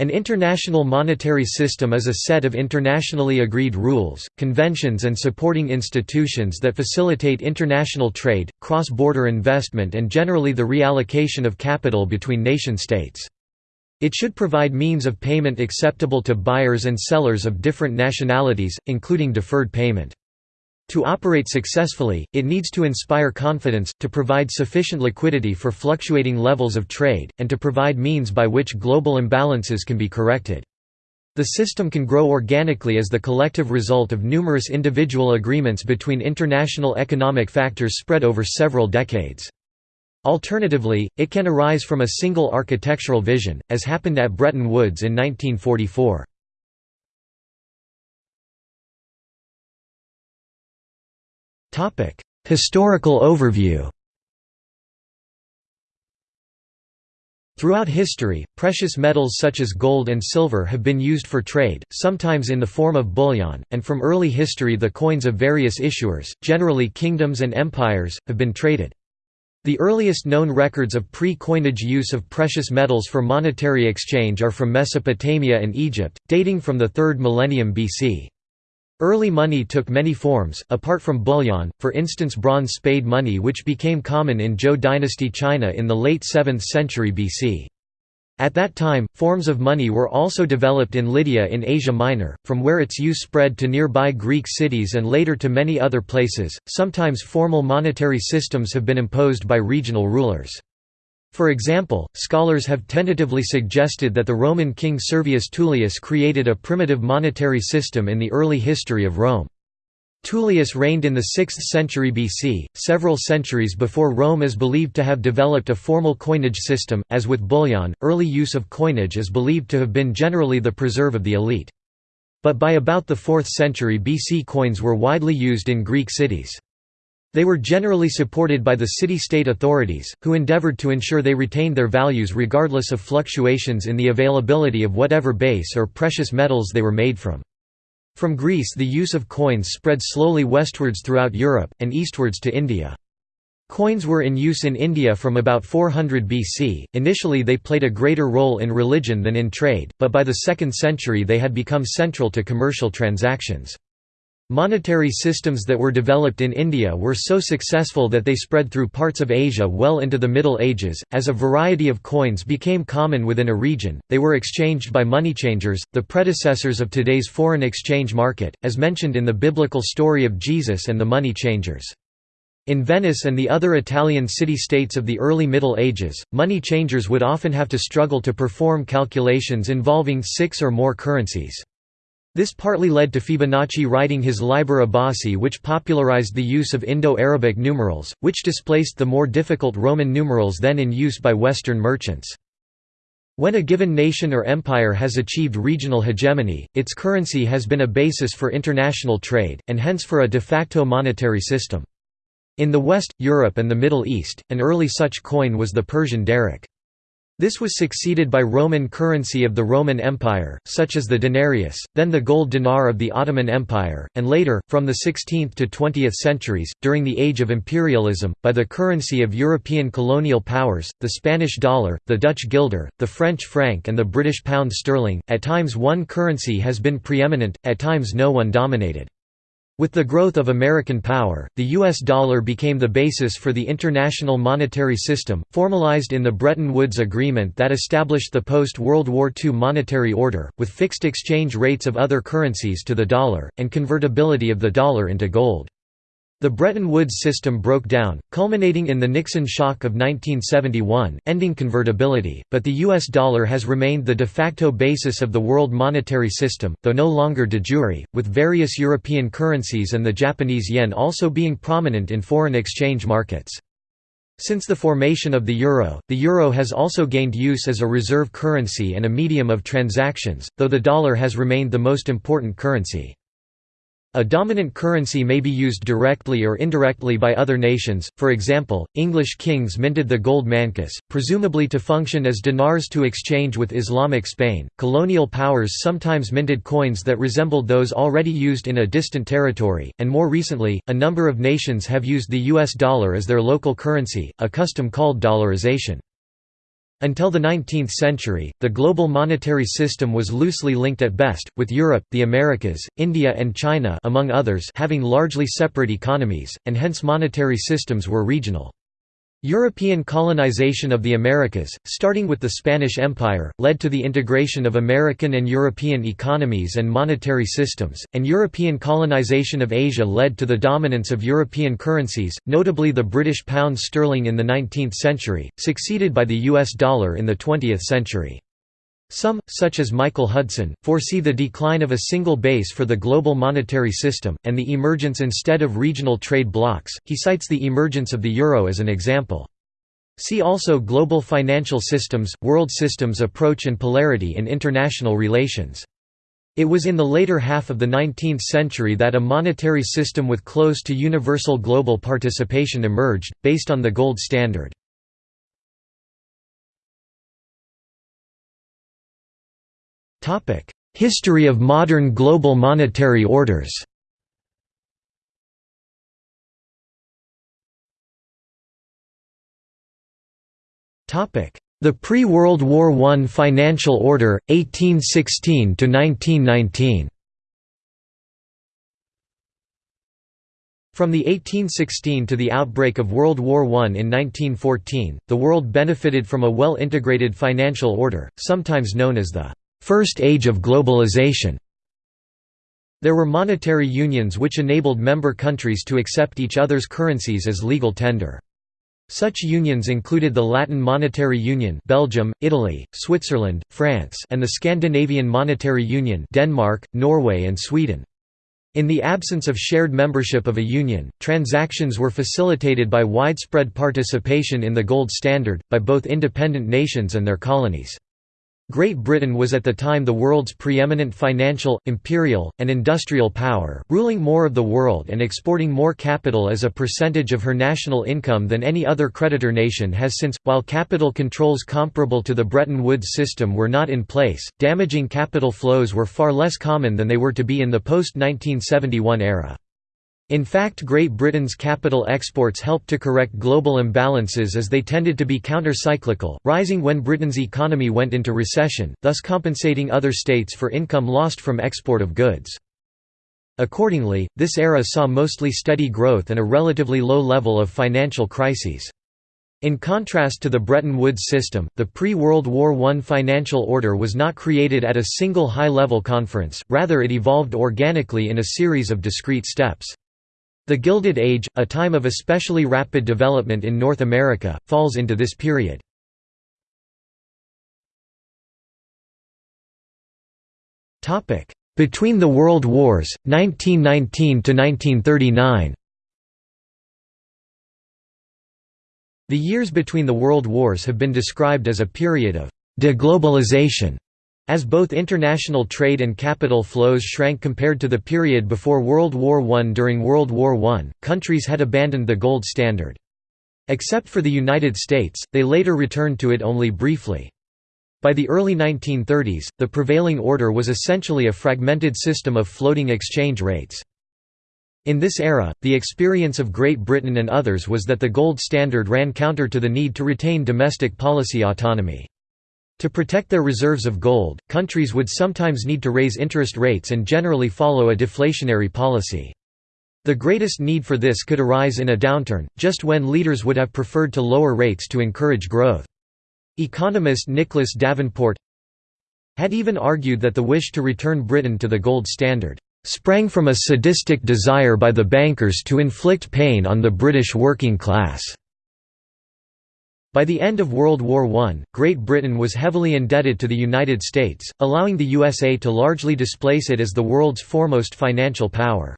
An international monetary system is a set of internationally agreed rules, conventions and supporting institutions that facilitate international trade, cross-border investment and generally the reallocation of capital between nation-states. It should provide means of payment acceptable to buyers and sellers of different nationalities, including deferred payment. To operate successfully, it needs to inspire confidence, to provide sufficient liquidity for fluctuating levels of trade, and to provide means by which global imbalances can be corrected. The system can grow organically as the collective result of numerous individual agreements between international economic factors spread over several decades. Alternatively, it can arise from a single architectural vision, as happened at Bretton Woods in 1944. Historical overview Throughout history, precious metals such as gold and silver have been used for trade, sometimes in the form of bullion, and from early history the coins of various issuers, generally kingdoms and empires, have been traded. The earliest known records of pre-coinage use of precious metals for monetary exchange are from Mesopotamia and Egypt, dating from the 3rd millennium BC. Early money took many forms, apart from bullion, for instance bronze spade money which became common in Zhou dynasty China in the late 7th century BC. At that time, forms of money were also developed in Lydia in Asia Minor, from where its use spread to nearby Greek cities and later to many other places. Sometimes formal monetary systems have been imposed by regional rulers. For example, scholars have tentatively suggested that the Roman king Servius Tullius created a primitive monetary system in the early history of Rome. Tullius reigned in the 6th century BC, several centuries before Rome is believed to have developed a formal coinage system. As with bullion, early use of coinage is believed to have been generally the preserve of the elite. But by about the 4th century BC coins were widely used in Greek cities. They were generally supported by the city-state authorities, who endeavored to ensure they retained their values regardless of fluctuations in the availability of whatever base or precious metals they were made from. From Greece the use of coins spread slowly westwards throughout Europe, and eastwards to India. Coins were in use in India from about 400 BC. Initially, they played a greater role in religion than in trade, but by the 2nd century they had become central to commercial transactions. Monetary systems that were developed in India were so successful that they spread through parts of Asia well into the Middle Ages. As a variety of coins became common within a region, they were exchanged by moneychangers, the predecessors of today's foreign exchange market, as mentioned in the biblical story of Jesus and the money changers. In Venice and the other Italian city-states of the early Middle Ages, money changers would often have to struggle to perform calculations involving six or more currencies. This partly led to Fibonacci writing his Liber Abaci which popularized the use of Indo-Arabic numerals, which displaced the more difficult Roman numerals then in use by Western merchants. When a given nation or empire has achieved regional hegemony, its currency has been a basis for international trade, and hence for a de facto monetary system. In the West, Europe and the Middle East, an early such coin was the Persian daric. This was succeeded by Roman currency of the Roman Empire, such as the denarius, then the gold dinar of the Ottoman Empire, and later, from the 16th to 20th centuries, during the Age of Imperialism, by the currency of European colonial powers, the Spanish dollar, the Dutch guilder, the French franc and the British pound sterling. At times one currency has been preeminent, at times no one dominated. With the growth of American power, the U.S. dollar became the basis for the international monetary system, formalized in the Bretton Woods Agreement that established the post-World War II monetary order, with fixed exchange rates of other currencies to the dollar, and convertibility of the dollar into gold. The Bretton Woods system broke down, culminating in the Nixon shock of 1971, ending convertibility, but the US dollar has remained the de facto basis of the world monetary system, though no longer de jure, with various European currencies and the Japanese yen also being prominent in foreign exchange markets. Since the formation of the euro, the euro has also gained use as a reserve currency and a medium of transactions, though the dollar has remained the most important currency. A dominant currency may be used directly or indirectly by other nations, for example, English kings minted the gold mancus, presumably to function as dinars to exchange with Islamic Spain. Colonial powers sometimes minted coins that resembled those already used in a distant territory, and more recently, a number of nations have used the US dollar as their local currency, a custom called dollarization. Until the 19th century, the global monetary system was loosely linked at best, with Europe, the Americas, India and China among others having largely separate economies, and hence monetary systems were regional. European colonization of the Americas, starting with the Spanish Empire, led to the integration of American and European economies and monetary systems, and European colonization of Asia led to the dominance of European currencies, notably the British pound sterling in the 19th century, succeeded by the US dollar in the 20th century. Some, such as Michael Hudson, foresee the decline of a single base for the global monetary system, and the emergence instead of regional trade blocs. He cites the emergence of the euro as an example. See also Global financial systems, world systems approach and polarity in international relations. It was in the later half of the 19th century that a monetary system with close to universal global participation emerged, based on the gold standard. History of modern global monetary orders. The pre-World War I financial order, 1816–1919 From the 1816 to the outbreak of World War I in 1914, the world benefited from a well-integrated financial order, sometimes known as the First Age of Globalization There were monetary unions which enabled member countries to accept each other's currencies as legal tender. Such unions included the Latin Monetary Union Belgium, Italy, Switzerland, France and the Scandinavian Monetary Union Denmark, Norway and Sweden. In the absence of shared membership of a union, transactions were facilitated by widespread participation in the gold standard, by both independent nations and their colonies. Great Britain was at the time the world's preeminent financial, imperial, and industrial power, ruling more of the world and exporting more capital as a percentage of her national income than any other creditor nation has since. While capital controls comparable to the Bretton Woods system were not in place, damaging capital flows were far less common than they were to be in the post 1971 era. In fact Great Britain's capital exports helped to correct global imbalances as they tended to be counter-cyclical, rising when Britain's economy went into recession, thus compensating other states for income lost from export of goods. Accordingly, this era saw mostly steady growth and a relatively low level of financial crises. In contrast to the Bretton Woods system, the pre-World War I financial order was not created at a single high-level conference, rather it evolved organically in a series of discrete steps. The Gilded Age, a time of especially rapid development in North America, falls into this period. Between the World Wars, 1919–1939 The years between the World Wars have been described as a period of «deglobalization» As both international trade and capital flows shrank compared to the period before World War I during World War I, countries had abandoned the gold standard. Except for the United States, they later returned to it only briefly. By the early 1930s, the prevailing order was essentially a fragmented system of floating exchange rates. In this era, the experience of Great Britain and others was that the gold standard ran counter to the need to retain domestic policy autonomy. To protect their reserves of gold, countries would sometimes need to raise interest rates and generally follow a deflationary policy. The greatest need for this could arise in a downturn, just when leaders would have preferred to lower rates to encourage growth. Economist Nicholas Davenport had even argued that the wish to return Britain to the gold standard sprang from a sadistic desire by the bankers to inflict pain on the British working class. By the end of World War I, Great Britain was heavily indebted to the United States, allowing the USA to largely displace it as the world's foremost financial power.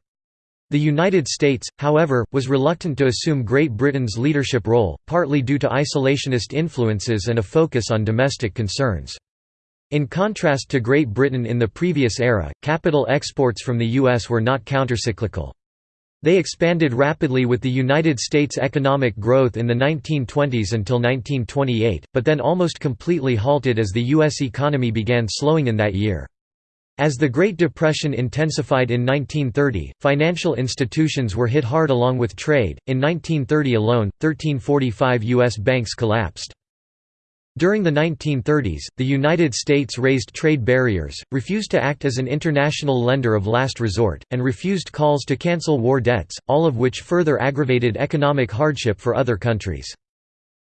The United States, however, was reluctant to assume Great Britain's leadership role, partly due to isolationist influences and a focus on domestic concerns. In contrast to Great Britain in the previous era, capital exports from the U.S. were not countercyclical. They expanded rapidly with the United States economic growth in the 1920s until 1928, but then almost completely halted as the U.S. economy began slowing in that year. As the Great Depression intensified in 1930, financial institutions were hit hard along with trade. In 1930 alone, 1345 U.S. banks collapsed. During the 1930s, the United States raised trade barriers, refused to act as an international lender of last resort, and refused calls to cancel war debts, all of which further aggravated economic hardship for other countries.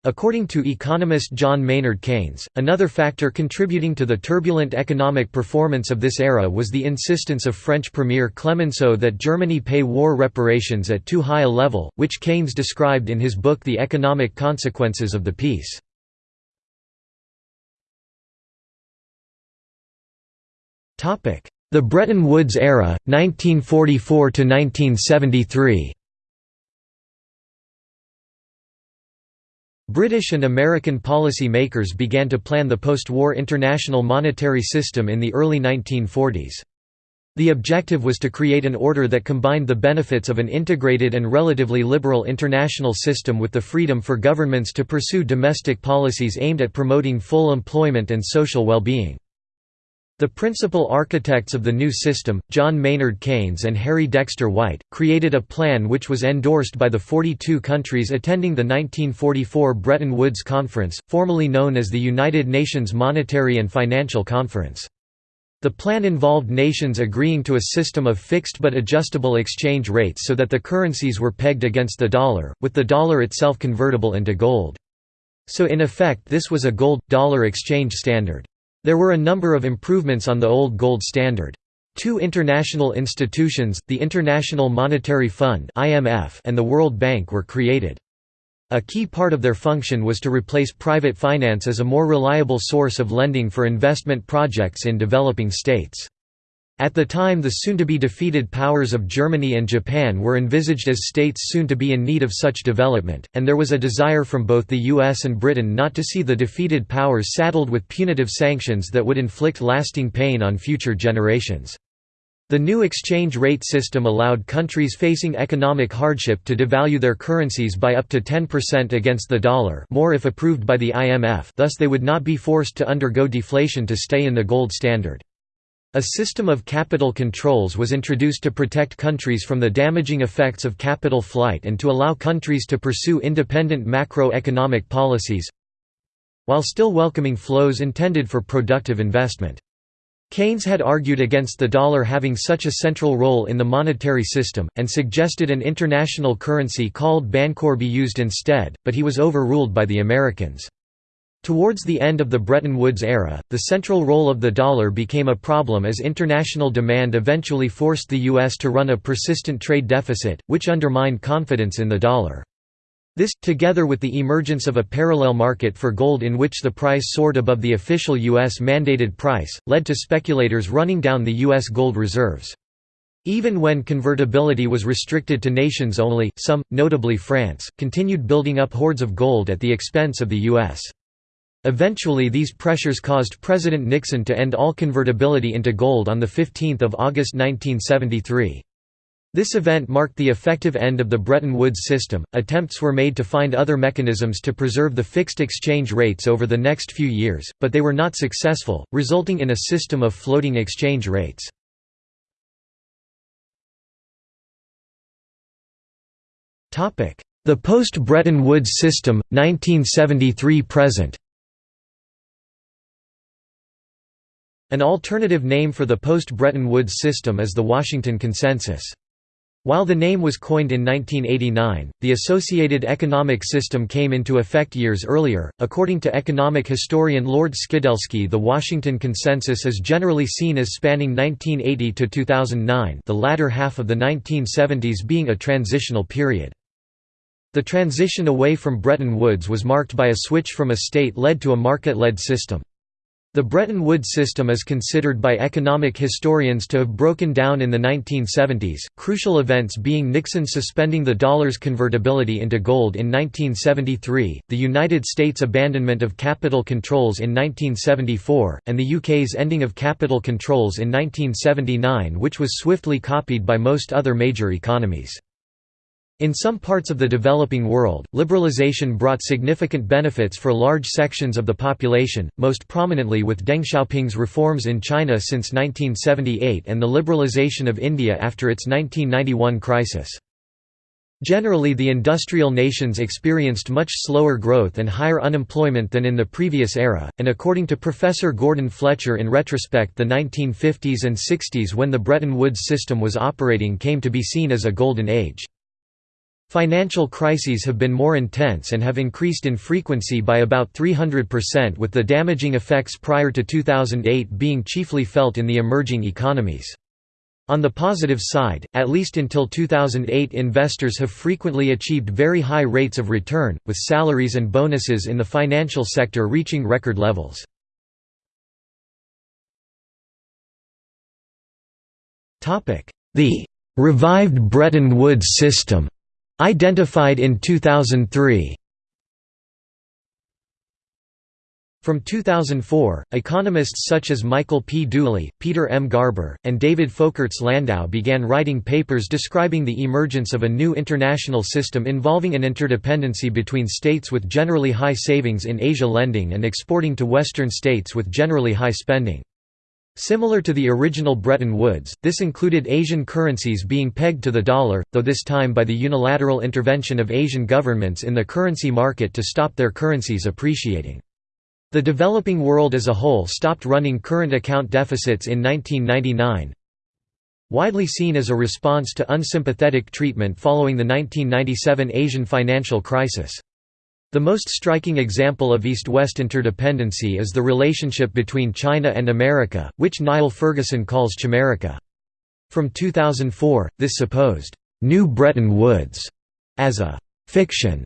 According to economist John Maynard Keynes, another factor contributing to the turbulent economic performance of this era was the insistence of French Premier Clemenceau that Germany pay war reparations at too high a level, which Keynes described in his book The Economic Consequences of the Peace. The Bretton Woods era, 1944–1973 British and American policy makers began to plan the post-war international monetary system in the early 1940s. The objective was to create an order that combined the benefits of an integrated and relatively liberal international system with the freedom for governments to pursue domestic policies aimed at promoting full employment and social well-being. The principal architects of the new system, John Maynard Keynes and Harry Dexter White, created a plan which was endorsed by the 42 countries attending the 1944 Bretton Woods Conference, formerly known as the United Nations Monetary and Financial Conference. The plan involved nations agreeing to a system of fixed but adjustable exchange rates so that the currencies were pegged against the dollar, with the dollar itself convertible into gold. So in effect this was a gold-dollar exchange standard. There were a number of improvements on the old gold standard. Two international institutions, the International Monetary Fund and the World Bank were created. A key part of their function was to replace private finance as a more reliable source of lending for investment projects in developing states. At the time the soon-to-be defeated powers of Germany and Japan were envisaged as states soon to be in need of such development, and there was a desire from both the US and Britain not to see the defeated powers saddled with punitive sanctions that would inflict lasting pain on future generations. The new exchange rate system allowed countries facing economic hardship to devalue their currencies by up to 10% against the dollar more if approved by the IMF thus they would not be forced to undergo deflation to stay in the gold standard. A system of capital controls was introduced to protect countries from the damaging effects of capital flight and to allow countries to pursue independent macroeconomic policies while still welcoming flows intended for productive investment. Keynes had argued against the dollar having such a central role in the monetary system, and suggested an international currency called Bancor be used instead, but he was overruled by the Americans. Towards the end of the Bretton Woods era, the central role of the dollar became a problem as international demand eventually forced the U.S. to run a persistent trade deficit, which undermined confidence in the dollar. This, together with the emergence of a parallel market for gold in which the price soared above the official U.S. mandated price, led to speculators running down the U.S. gold reserves. Even when convertibility was restricted to nations only, some, notably France, continued building up hoards of gold at the expense of the U.S. Eventually these pressures caused President Nixon to end all convertibility into gold on 15 August 1973. This event marked the effective end of the Bretton Woods system. Attempts were made to find other mechanisms to preserve the fixed exchange rates over the next few years, but they were not successful, resulting in a system of floating exchange rates. The post-Bretton Woods system, 1973–present An alternative name for the post-Bretton Woods system is the Washington Consensus. While the name was coined in 1989, the associated economic system came into effect years earlier. According to economic historian Lord Skidelsky, the Washington Consensus is generally seen as spanning 1980 to 2009, the latter half of the 1970s being a transitional period. The transition away from Bretton Woods was marked by a switch from a state-led to a market-led system. The Bretton Woods system is considered by economic historians to have broken down in the 1970s, crucial events being Nixon suspending the dollar's convertibility into gold in 1973, the United States' abandonment of capital controls in 1974, and the UK's ending of capital controls in 1979 which was swiftly copied by most other major economies. In some parts of the developing world, liberalization brought significant benefits for large sections of the population, most prominently with Deng Xiaoping's reforms in China since 1978 and the liberalization of India after its 1991 crisis. Generally the industrial nations experienced much slower growth and higher unemployment than in the previous era, and according to Professor Gordon Fletcher in retrospect the 1950s and 60s when the Bretton Woods system was operating came to be seen as a golden age. Financial crises have been more intense and have increased in frequency by about 300% with the damaging effects prior to 2008 being chiefly felt in the emerging economies. On the positive side, at least until 2008 investors have frequently achieved very high rates of return, with salaries and bonuses in the financial sector reaching record levels. The «revived Bretton Woods system» identified in 2003 From 2004, economists such as Michael P. Dooley, Peter M. Garber, and David Folkerts Landau began writing papers describing the emergence of a new international system involving an interdependency between states with generally high savings in Asia lending and exporting to Western states with generally high spending. Similar to the original Bretton Woods, this included Asian currencies being pegged to the dollar, though this time by the unilateral intervention of Asian governments in the currency market to stop their currencies appreciating. The developing world as a whole stopped running current account deficits in 1999, widely seen as a response to unsympathetic treatment following the 1997 Asian financial crisis. The most striking example of East-West interdependency is the relationship between China and America, which Niall Ferguson calls Chimerica. From 2004, this supposed, "'New Bretton Woods' as a "'fiction'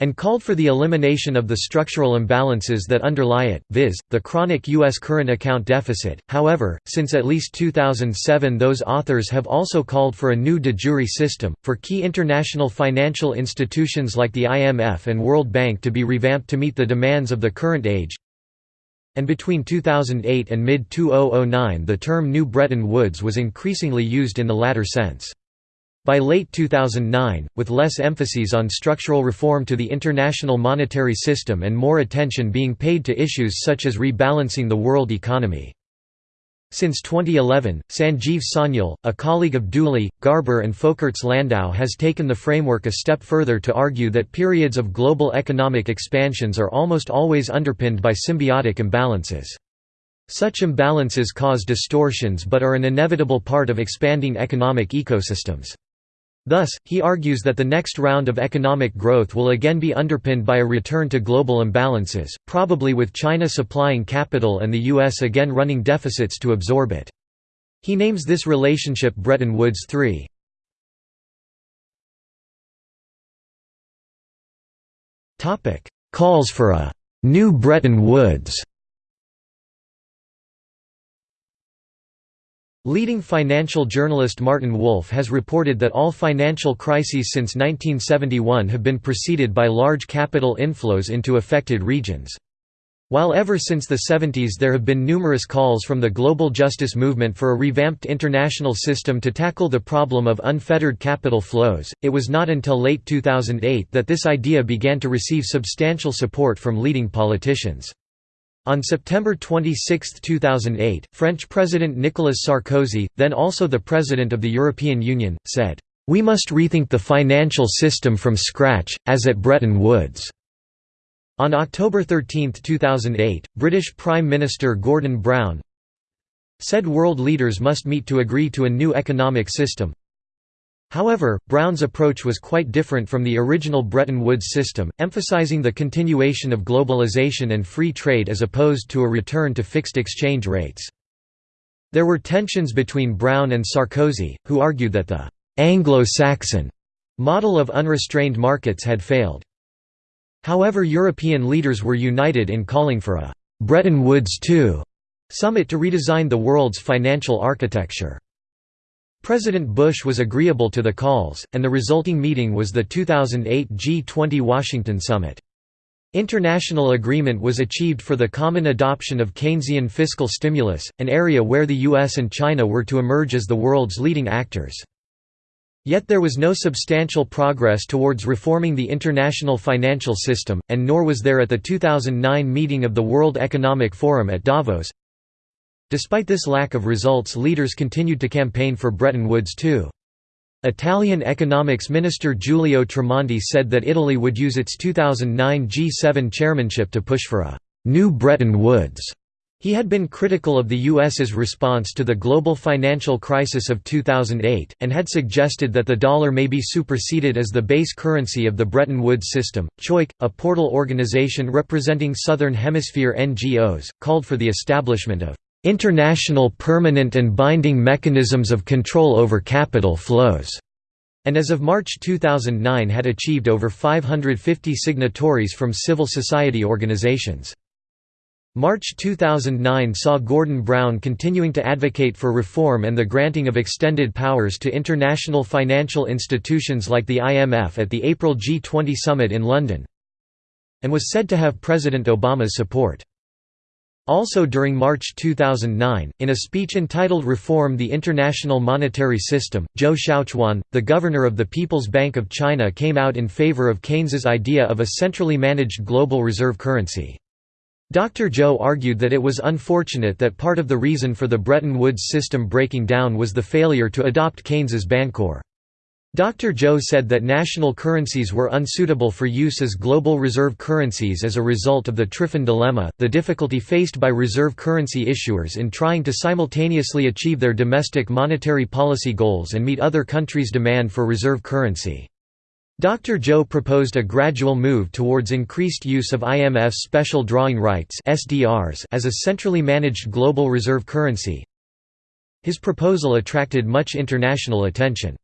and called for the elimination of the structural imbalances that underlie it, viz., the chronic U.S. current account deficit. However, since at least 2007, those authors have also called for a new de jure system, for key international financial institutions like the IMF and World Bank to be revamped to meet the demands of the current age. And between 2008 and mid 2009, the term New Bretton Woods was increasingly used in the latter sense. By late 2009, with less emphases on structural reform to the international monetary system and more attention being paid to issues such as rebalancing the world economy. Since 2011, Sanjeev Sanyal, a colleague of Dooley, Garber and Folkerts Landau has taken the framework a step further to argue that periods of global economic expansions are almost always underpinned by symbiotic imbalances. Such imbalances cause distortions but are an inevitable part of expanding economic ecosystems. Thus, he argues that the next round of economic growth will again be underpinned by a return to global imbalances, probably with China supplying capital and the U.S. again running deficits to absorb it. He names this relationship Bretton Woods III. Calls for a «new Bretton Woods» Leading financial journalist Martin Wolf has reported that all financial crises since 1971 have been preceded by large capital inflows into affected regions. While ever since the 70s there have been numerous calls from the global justice movement for a revamped international system to tackle the problem of unfettered capital flows, it was not until late 2008 that this idea began to receive substantial support from leading politicians. On September 26, 2008, French President Nicolas Sarkozy, then also the President of the European Union, said, "...we must rethink the financial system from scratch, as at Bretton Woods." On October 13, 2008, British Prime Minister Gordon Brown said world leaders must meet to agree to a new economic system, However, Brown's approach was quite different from the original Bretton Woods system, emphasizing the continuation of globalization and free trade as opposed to a return to fixed exchange rates. There were tensions between Brown and Sarkozy, who argued that the «Anglo-Saxon» model of unrestrained markets had failed. However European leaders were united in calling for a «Bretton Woods II» summit to redesign the world's financial architecture. President Bush was agreeable to the calls, and the resulting meeting was the 2008 G20 Washington Summit. International agreement was achieved for the common adoption of Keynesian fiscal stimulus, an area where the US and China were to emerge as the world's leading actors. Yet there was no substantial progress towards reforming the international financial system, and nor was there at the 2009 meeting of the World Economic Forum at Davos, Despite this lack of results leaders continued to campaign for Bretton Woods too. Italian economics minister Giulio Tremonti said that Italy would use its 2009 G7 chairmanship to push for a «new Bretton Woods». He had been critical of the U.S.'s response to the global financial crisis of 2008, and had suggested that the dollar may be superseded as the base currency of the Bretton Woods system. Choike, a portal organization representing Southern Hemisphere NGOs, called for the establishment of international permanent and binding mechanisms of control over capital flows, and as of March 2009 had achieved over 550 signatories from civil society organizations. March 2009 saw Gordon Brown continuing to advocate for reform and the granting of extended powers to international financial institutions like the IMF at the April G20 summit in London, and was said to have President Obama's support. Also during March 2009, in a speech entitled Reform the International Monetary System, Zhou Xiaochuan, the governor of the People's Bank of China came out in favor of Keynes's idea of a centrally managed global reserve currency. Dr. Zhou argued that it was unfortunate that part of the reason for the Bretton Woods system breaking down was the failure to adopt Keynes's Bancor. Dr. Zhou said that national currencies were unsuitable for use as global reserve currencies as a result of the Triffin dilemma, the difficulty faced by reserve currency issuers in trying to simultaneously achieve their domestic monetary policy goals and meet other countries' demand for reserve currency. Dr. Zhou proposed a gradual move towards increased use of IMF's special drawing rights as a centrally managed global reserve currency. His proposal attracted much international attention.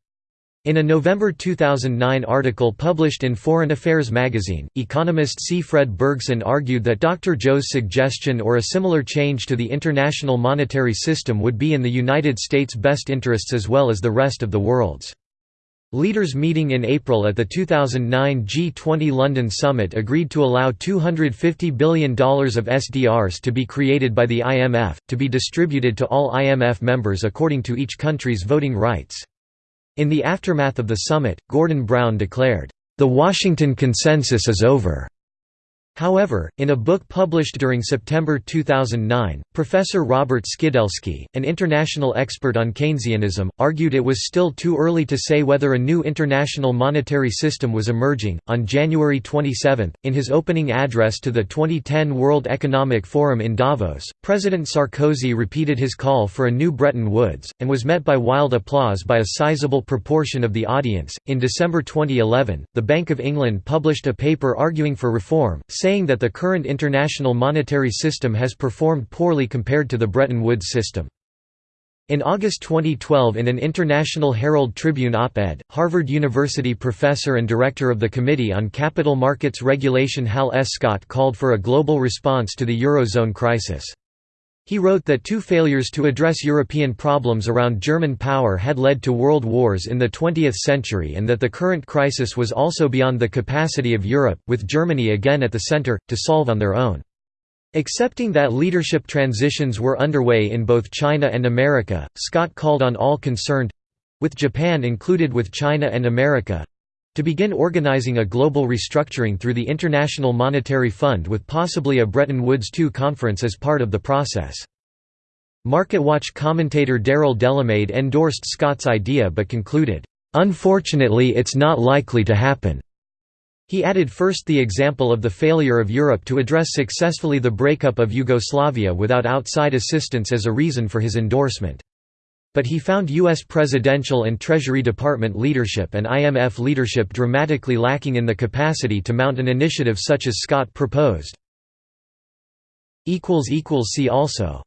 In a November 2009 article published in Foreign Affairs magazine, economist C. Fred Bergsten argued that Dr. Zhou's suggestion or a similar change to the international monetary system would be in the United States' best interests as well as the rest of the world's. Leaders meeting in April at the 2009 G20 London summit agreed to allow $250 billion of SDRs to be created by the IMF, to be distributed to all IMF members according to each country's voting rights. In the aftermath of the summit, Gordon Brown declared, "...the Washington Consensus is over." However, in a book published during September 2009, Professor Robert Skidelsky, an international expert on Keynesianism, argued it was still too early to say whether a new international monetary system was emerging. On January 27, in his opening address to the 2010 World Economic Forum in Davos, President Sarkozy repeated his call for a new Bretton Woods, and was met by wild applause by a sizable proportion of the audience. In December 2011, the Bank of England published a paper arguing for reform, saying that the current international monetary system has performed poorly compared to the Bretton Woods system. In August 2012 in an International Herald Tribune op-ed, Harvard University professor and director of the Committee on Capital Markets Regulation Hal S. Scott called for a global response to the Eurozone crisis. He wrote that two failures to address European problems around German power had led to world wars in the 20th century and that the current crisis was also beyond the capacity of Europe, with Germany again at the center, to solve on their own. Accepting that leadership transitions were underway in both China and America, Scott called on all concerned—with Japan included with China and America, to begin organizing a global restructuring through the International Monetary Fund with possibly a Bretton Woods II conference as part of the process. MarketWatch commentator Darrell Delamaide endorsed Scott's idea but concluded, "...unfortunately it's not likely to happen." He added first the example of the failure of Europe to address successfully the breakup of Yugoslavia without outside assistance as a reason for his endorsement but he found U.S. presidential and Treasury Department leadership and IMF leadership dramatically lacking in the capacity to mount an initiative such as Scott proposed. See also